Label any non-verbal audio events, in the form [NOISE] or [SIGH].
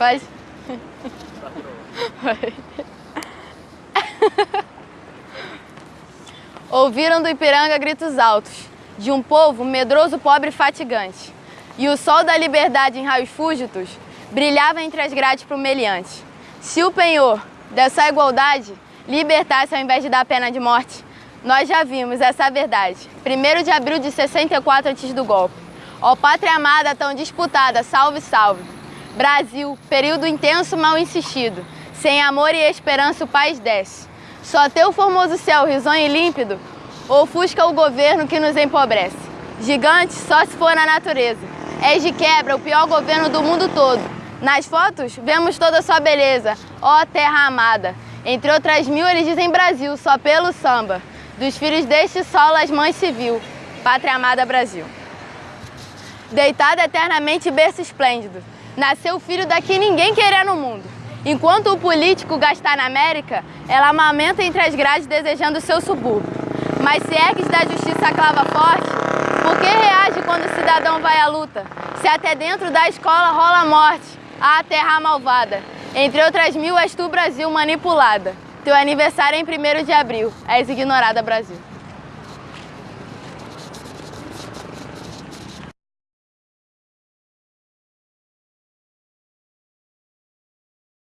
Pode? [LAUGHS] Ouviram do Ipiranga gritos altos, de um povo medroso, pobre e fatigante. E o sol da liberdade em raios fúgitos brilhava entre as grades prumeliantes. Se o penhor dessa igualdade libertasse ao invés de dar pena de morte, nós já vimos essa verdade. 1 de abril de 64 antes do golpe. Ó pátria amada tão disputada, salve, salve. Brasil, período intenso mal insistido. Sem amor e esperança o país desce. Só teu formoso céu risonho e límpido ofusca o governo que nos empobrece. Gigante só se for na natureza. És de quebra o pior governo do mundo todo. Nas fotos vemos toda a sua beleza, ó terra amada. Entre outras mil eles dizem Brasil, só pelo samba. Dos filhos deste solo as mães civil, pátria amada Brasil. Deitado eternamente berço esplêndido, nasceu filho daqui ninguém querer no mundo. Enquanto o político gasta na América, ela amamenta entre as grades desejando seu subúrbio. Mas se ergues da justiça a clava forte, por que reage quando o cidadão vai à luta? Se até dentro da escola rola a morte, a terra malvada. Entre outras mil, és tu, Brasil, manipulada. Teu aniversário é em 1 de abril. És ignorada, Brasil.